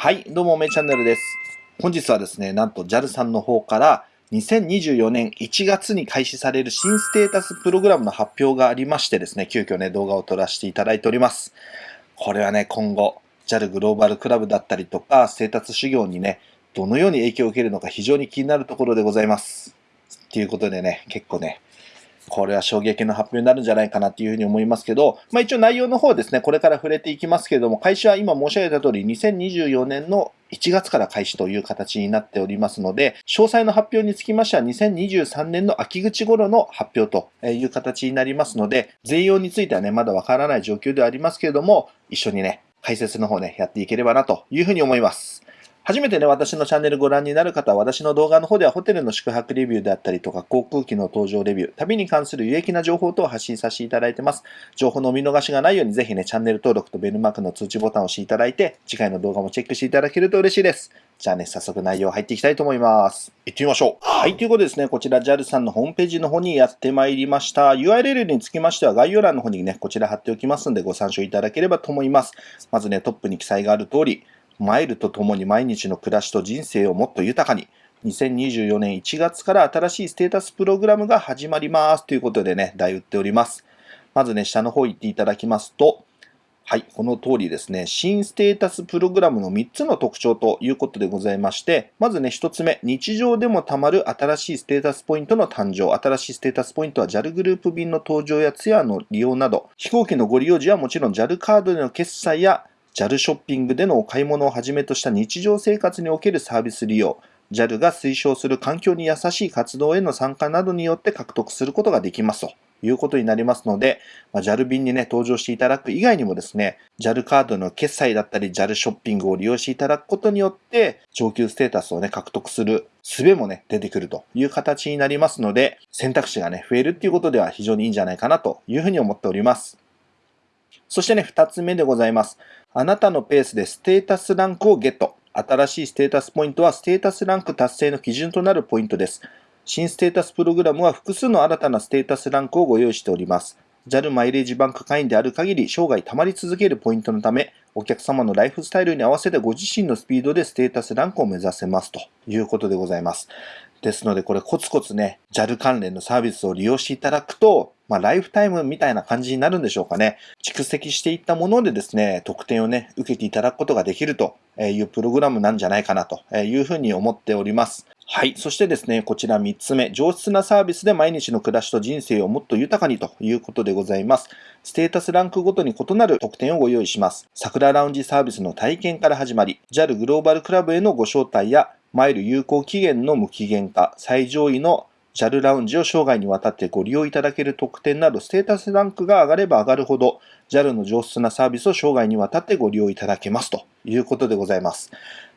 はい、どうも、めチャンネルです。本日はですね、なんと JAL さんの方から2024年1月に開始される新ステータスプログラムの発表がありましてですね、急遽ね、動画を撮らせていただいております。これはね、今後、JAL グローバルクラブだったりとか、ステータス修行にね、どのように影響を受けるのか非常に気になるところでございます。ということでね、結構ね、これは衝撃の発表になるんじゃないかなっていうふうに思いますけど、まあ一応内容の方ですね、これから触れていきますけれども、開始は今申し上げた通り、2024年の1月から開始という形になっておりますので、詳細の発表につきましては2023年の秋口頃の発表という形になりますので、全容についてはね、まだわからない状況ではありますけれども、一緒にね、解説の方ね、やっていければなというふうに思います。初めてね、私のチャンネルご覧になる方は、私の動画の方ではホテルの宿泊レビューであったりとか、航空機の搭乗レビュー、旅に関する有益な情報等を発信させていただいてます。情報の見逃しがないように、ぜひね、チャンネル登録とベルマークの通知ボタンを押していただいて、次回の動画もチェックしていただけると嬉しいです。じゃあね、早速内容入っていきたいと思います。行ってみましょう。はい、ということでですね、こちら JAL さんのホームページの方にやってまいりました。URL につきましては概要欄の方にね、こちら貼っておきますのでご参照いただければと思います。まずね、トップに記載がある通り、マイルとともに毎日の暮らしと人生をもっと豊かに、2024年1月から新しいステータスプログラムが始まりますということでね、題打っております。まずね、下の方行っていただきますと、はい、この通りですね、新ステータスプログラムの3つの特徴ということでございまして、まずね、1つ目、日常でもたまる新しいステータスポイントの誕生。新しいステータスポイントは JAL グループ便の登場やツアーの利用など、飛行機のご利用時はもちろん JAL カードでの決済や JAL ショッピングでのお買い物をはじめとした日常生活におけるサービス利用、JAL が推奨する環境に優しい活動への参加などによって獲得することができますということになりますので、まあ、JAL 便にね、登場していただく以外にもですね、JAL カードの決済だったり JAL ショッピングを利用していただくことによって、上級ステータスをね、獲得する術もね、出てくるという形になりますので、選択肢がね、増えるっていうことでは非常にいいんじゃないかなというふうに思っております。そしてね、二つ目でございます。あなたのペースでステータスランクをゲット。新しいステータスポイントはステータスランク達成の基準となるポイントです。新ステータスプログラムは複数の新たなステータスランクをご用意しております。JAL マイレージバンク会員である限り生涯溜まり続けるポイントのため、お客様のライフスタイルに合わせてご自身のスピードでステータスランクを目指せますということでございます。ですので、これコツコツね、JAL 関連のサービスを利用していただくと、まあ、ライフタイムみたいな感じになるんでしょうかね。蓄積していったものでですね、特典をね、受けていただくことができるというプログラムなんじゃないかなというふうに思っております。はい。そしてですね、こちら3つ目。上質なサービスで毎日の暮らしと人生をもっと豊かにということでございます。ステータスランクごとに異なる特典をご用意します。桜ラウンジサービスの体験から始まり、JAL グローバルクラブへのご招待やマイル有効期限の無期限化、最上位の JAL ラウンジを生涯にわたってご利用いただける特典など、ステータスランクが上がれば上がるほど、JAL の上質なサービスを生涯にわたってご利用いただけますということでございます。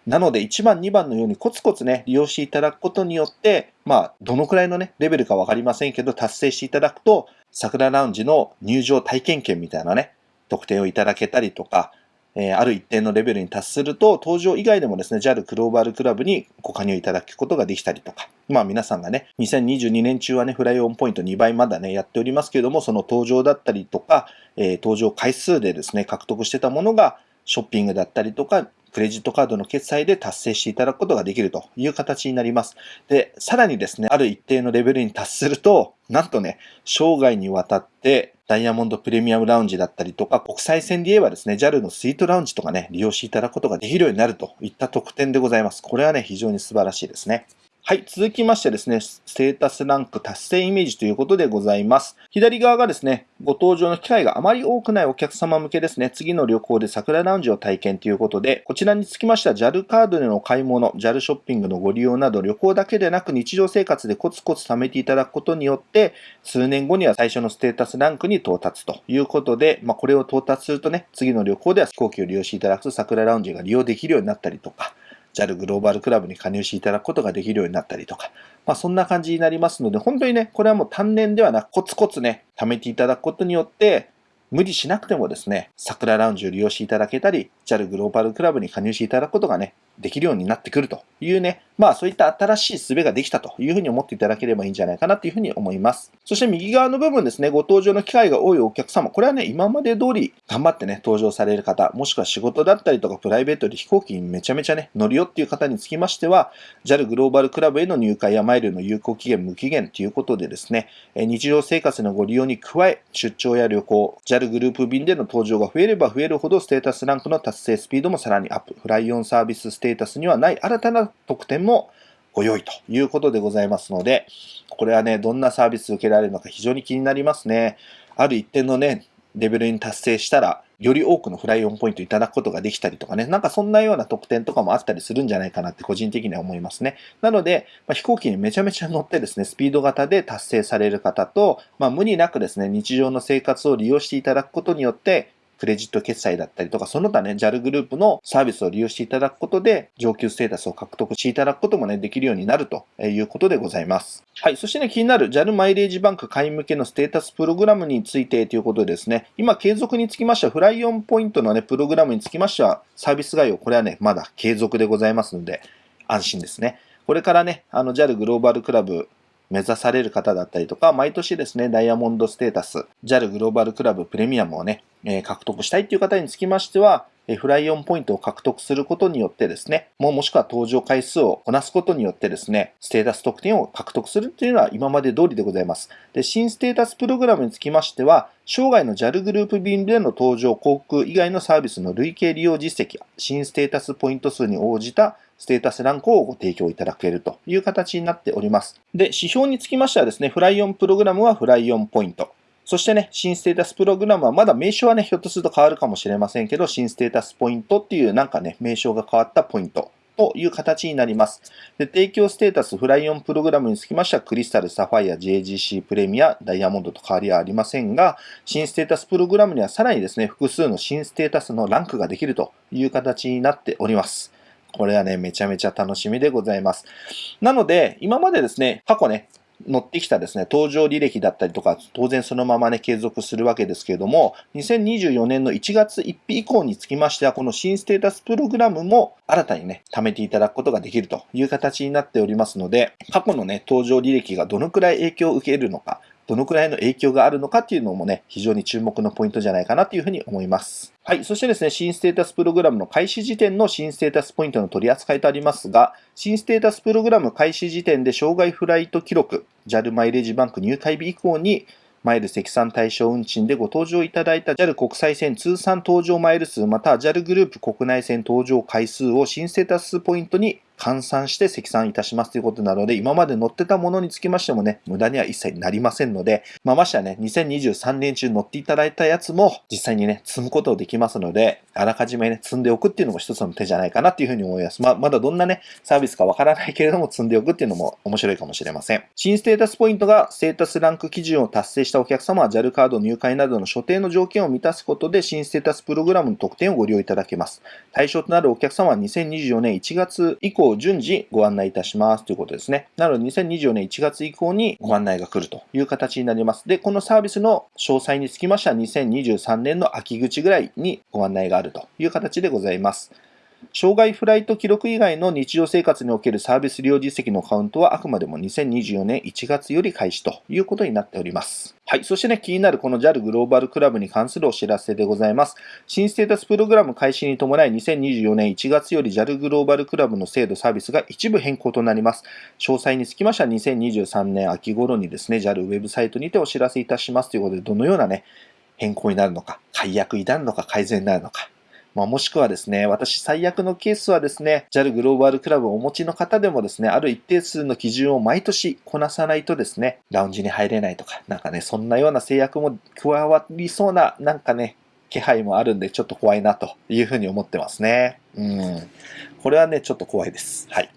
なので1番、2番のようにコツコツね、利用していただくことによって、まあ、どのくらいのね、レベルかわかりませんけど、達成していただくと、桜ラウンジの入場体験券みたいなね、特典をいただけたりとか、え、ある一定のレベルに達すると、登場以外でもですね、JAL グローバルクラブにご加入いただくことができたりとか、まあ皆さんがね、2022年中はね、フライオンポイント2倍まだね、やっておりますけれども、その登場だったりとか、えー、登場回数でですね、獲得してたものが、ショッピングだったりとか、クレジットカードの決済で達成していただくことができるという形になります。で、さらにですね、ある一定のレベルに達すると、なんとね、生涯にわたってダイヤモンドプレミアムラウンジだったりとか、国際線で言えばですね、JAL のスイートラウンジとかね、利用していただくことができるようになるといった特典でございます。これはね、非常に素晴らしいですね。はい。続きましてですね、ステータスランク達成イメージということでございます。左側がですね、ご登場の機会があまり多くないお客様向けですね、次の旅行で桜ラウンジを体験ということで、こちらにつきましては JAL カードでの買い物、JAL ショッピングのご利用など旅行だけでなく日常生活でコツコツ貯めていただくことによって、数年後には最初のステータスランクに到達ということで、まあ、これを到達するとね、次の旅行では飛行機を利用していただくと桜ラウンジが利用できるようになったりとか、JAL グローバルクラブに加入していただくことができるようになったりとか、まあそんな感じになりますので、本当にね、これはもう単年ではなくコツコツね、貯めていただくことによって、無理しなくてもですね、桜ラウンジを利用していただけたり、JAL グローバルクラブに加入していただくことがね、できるようになってくるというね、まあそういった新しい術ができたというふうに思っていただければいいんじゃないかなというふうに思います。そして右側の部分ですね、ご登場の機会が多いお客様、これはね、今まで通り頑張ってね、登場される方、もしくは仕事だったりとかプライベートで飛行機にめちゃめちゃね、乗るよっていう方につきましては、JAL グローバルクラブへの入会やマイルの有効期限無期限ということでですね、日常生活のご利用に加え、出張や旅行、JAL グループ便での登場が増えれば増えるほどステータスランクの達成スピードもさらにアップ、フライオンサービスステータスにはない新たな特典もご用意ということでございますので、これはね、どんなサービス受けられるのか非常に気になりますね。ある一定のね、レベルに達成したら、より多くの FLY ON ポイントいただくことができたりとかね、なんかそんなような特典とかもあったりするんじゃないかなって個人的には思いますね。なので、まあ、飛行機にめちゃめちゃ乗ってですね、スピード型で達成される方と、まあ、無理なくですね、日常の生活を利用していただくことによって、クレジット決済だったりとか、その他ね、JAL グループのサービスを利用していただくことで、上級ステータスを獲得していただくこともね、できるようになるということでございます。はい。そしてね、気になる JAL マイレージバンク会員向けのステータスプログラムについてということでですね、今継続につきましては、 FLY ON ポイントのね、プログラムにつきましては、サービス概要、これはね、まだ継続でございますので、安心ですね。これからね、あの JAL グローバルクラブ目指される方だったりとか、毎年ですね、ダイヤモンドステータス、JAL グローバルクラブプレミアムをね、え獲得したいっていう方につきましては、 FLY ON ポイントを獲得することによってですね、もうもしくは搭乗回数をこなすことによってですね、ステータス特典を獲得するっていうのは今まで通りでございます。で、新ステータスプログラムにつきましては、生涯の JAL グループ便での搭乗、航空以外のサービスの累計利用実績、新ステータスポイント数に応じたステータスランクをご提供いただけるという形になっております。で、指標につきましてはですね、 FLY ON プログラムは FLY ON ポイント。そしてね、新ステータスプログラムはまだ名称はね、ひょっとすると変わるかもしれませんけど、新ステータスポイントっていうなんかね、名称が変わったポイントという形になります。で提供ステータスフライオンプログラムにつきましては、クリスタル、サファイア、JGC プレミア、ダイヤモンドと変わりはありませんが、新ステータスプログラムにはさらにですね、複数の新ステータスのランクができるという形になっております。これはね、めちゃめちゃ楽しみでございます。なので、今までですね、過去ね、乗ってきたですね、登場履歴だったりとか、当然そのままね、継続するわけですけれども、2024年の1月1日以降につきましては、この新ステータスプログラムも新たにね、貯めていただくことができるという形になっておりますので、過去のね、登場履歴がどのくらい影響を受けるのか、どのくらいの影響があるのかっていうのもね、非常に注目のポイントじゃないかなというふうに思います。はい。そしてですね、新ステータスプログラムの開始時点の新ステータスポイントの取り扱いとありますが、新ステータスプログラム開始時点で障害フライト記録、JAL マイレージバンク入会日以降にマイル積算対象運賃でご搭乗いただいた JAL 国際線通算搭乗マイル数または JAL グループ国内線搭乗回数を新ステータスポイントに換算して積算いたしますということなので、今まで乗ってたものにつきましてもね、無駄には一切なりませんので、まあ、ましてはね、2023年中乗っていただいたやつも実際にね、積むことができますので、あらかじめね、積んでおくっていうのも一つの手じゃないかなっていうふうに思います。まあ、まだどんなね、サービスかわからないけれども、積んでおくっていうのも面白いかもしれません。新ステータスポイントがステータスランク基準を達成したお客様は JAL カード入会などの所定の条件を満たすことで新ステータスプログラムの特典をご利用いただけます。対象となるお客様は2024年1月以降順次ご案内いたしますということですね。なので2024年1月以降にご案内が来るという形になります。で、このサービスの詳細につきましては2023年の秋口ぐらいにご案内があるという形でございます。障害フライト記録以外の日常生活におけるサービス利用実績のカウントはあくまでも2024年1月より開始ということになっております。はい。そしてね、気になるこの JAL グローバルクラブに関するお知らせでございます。新ステータスプログラム開始に伴い2024年1月より JAL グローバルクラブの制度サービスが一部変更となります。詳細につきましては2023年秋頃にですね、JAL ウェブサイトにてお知らせいたしますということで、どのようなね、変更になるのか、解約になるのか、改善になるのか、まあ、もしくはですね、私最悪のケースはですね、JAL グローバルクラブをお持ちの方でもですね、ある一定数の基準を毎年こなさないとですね、ラウンジに入れないとか、なんかね、そんなような制約も加わりそうな、なんかね、気配もあるんで、ちょっと怖いなというふうに思ってますね。うん。これはね、ちょっと怖いです。はい。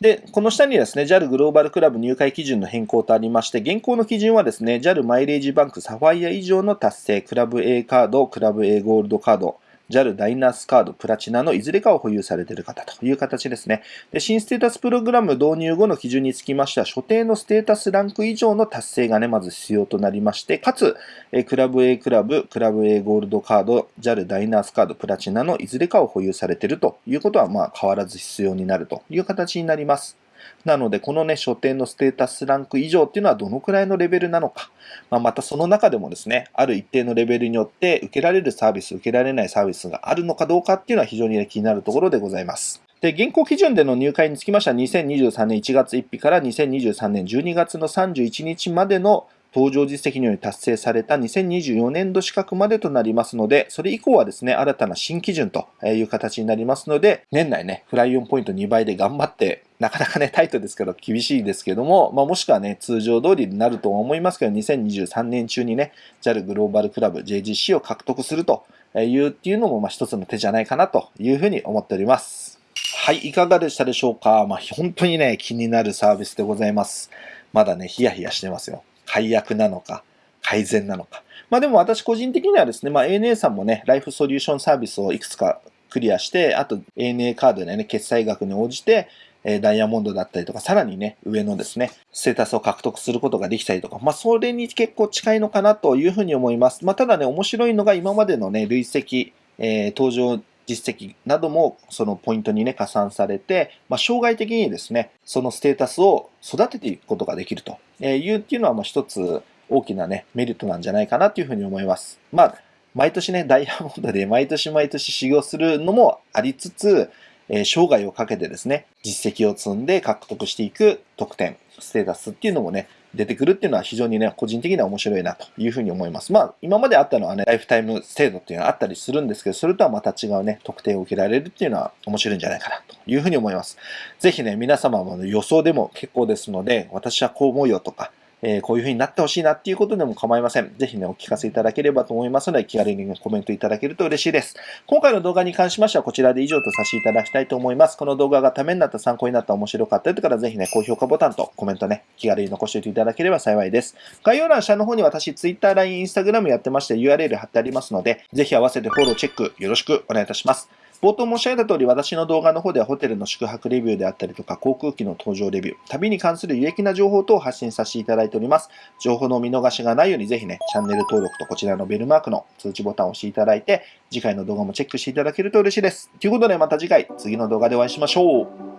で、この下にですね、JAL グローバルクラブ入会基準の変更とありまして、現行の基準はですね、JAL マイレージバンクサファイア以上の達成、クラブ A カード、クラブ A ゴールドカード、JAL ダイナースカードプラチナのいずれかを保有されている方という形ですね。で、新ステータスプログラム導入後の基準につきましては、所定のステータスランク以上の達成がね、まず必要となりまして、かつ、えクラブ A クラブ、クラブ A ゴールドカード、JAL ダイナースカードプラチナのいずれかを保有されているということは、まあ変わらず必要になるという形になります。なので、このね、書店のステータスランク以上っていうのはどのくらいのレベルなのか。まあ、またその中でもですね、ある一定のレベルによって受けられるサービス、受けられないサービスがあるのかどうかっていうのは非常に、ね、気になるところでございます。で、現行基準での入会につきましては、2023年1月1日から2023年12月の31日までの登場実績により達成された2024年度資格までとなりますので、それ以降はですね、新たな新基準という形になりますので、年内ね、フライオンポイント2倍で頑張って、なかなかね、タイトですけど厳しいですけども、まあ、もしくはね、通常通りになるとは思いますけど、2023年中にね、JAL グローバルクラブ JGC を獲得するというっていうのも、まあ、一つの手じゃないかなというふうに思っております。はい、いかがでしたでしょうか？まあ、本当にね、気になるサービスでございます。まだね、ヒヤヒヤしてますよ。解約なのか、改善なのか。まあでも私個人的にはですね、まあ ANA さんもね、ライフソリューションサービスをいくつかクリアして、あと ANA カードでね、決済額に応じて、えダイヤモンドだったりとか、さらにね、上のですね、ステータスを獲得することができたりとか、まあ、それに結構近いのかなというふうに思います。まあ、ただね、面白いのが今までのね、累積、えー、登場実績などもそのポイントにね、加算されて、まあ、生涯的にですね、そのステータスを育てていくことができるというっていうのは、まあ、一つ大きなね、メリットなんじゃないかなというふうに思います。まあ、毎年ね、ダイヤモンドで毎年毎年修行するのもありつつ、え、生涯をかけてですね、実績を積んで獲得していく得点、ステータスっていうのもね、出てくるっていうのは非常にね、個人的には面白いなというふうに思います。まあ、今まであったのはね、ライフタイム制度っていうのはあったりするんですけど、それとはまた違うね、特典を受けられるっていうのは面白いんじゃないかなというふうに思います。ぜひね、皆様も予想でも結構ですので、私はこう思うよとか、え、こういう風になってほしいなっていうことでも構いません。ぜひね、お聞かせいただければと思いますので、気軽にコメントいただけると嬉しいです。今回の動画に関しましては、こちらで以上とさせていただきたいと思います。この動画がためになった、参考になった、面白かったという方は、ぜひね、高評価ボタンとコメントね、気軽に残しておいていただければ幸いです。概要欄下の方に私、Twitter、LINE、Instagram やってまして、URL 貼ってありますので、ぜひ合わせてフォロー、チェックよろしくお願いいたします。冒頭申し上げた通り、私の動画の方ではホテルの宿泊レビューであったりとか、航空機の搭乗レビュー、旅に関する有益な情報等を発信させていただいております。情報の見逃しがないように、ぜひね、チャンネル登録とこちらのベルマークの通知ボタンを押していただいて、次回の動画もチェックしていただけると嬉しいです。ということでまた次回、次の動画でお会いしましょう。